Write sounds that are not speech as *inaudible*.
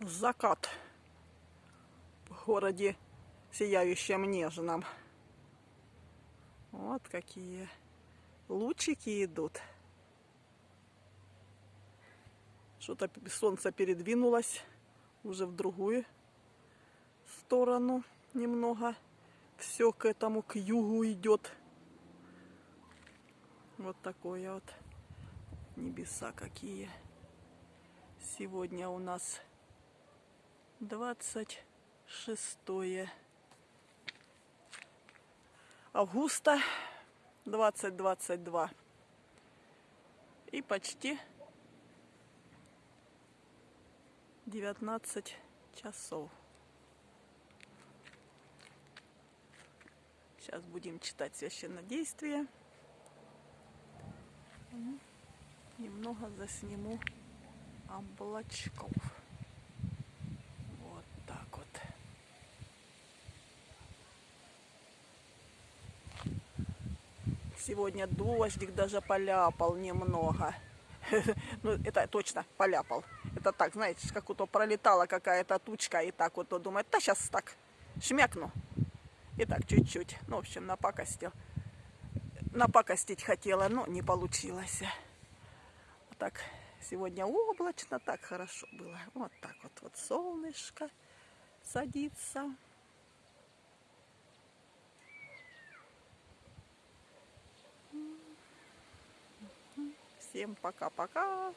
закат в городе Сияющем Нежном. Вот какие лучики идут. Что-то солнце передвинулось уже в другую сторону немного. Все к этому, к югу идет. Вот такое вот небеса какие. Сегодня у нас 26 августа 2022. И почти 19 часов. Сейчас будем читать священнодействие. Немного засниму облачков. Вот так вот. Сегодня дождик даже поляпал немного. *laughs* Ну, это точно поляпал. Это так, знаете, как будто пролетала какая-то тучка, и так вот думает, да сейчас так шмякну. И так чуть-чуть. Ну, в общем, напакостил. Напакостить хотела, но не получилось. Вот так сегодня облачно, так хорошо было. Вот так вот, вот солнышко садится. Всем пока-пока.